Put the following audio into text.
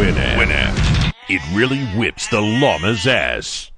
Winamp. Winamp. It really whips the llama's ass.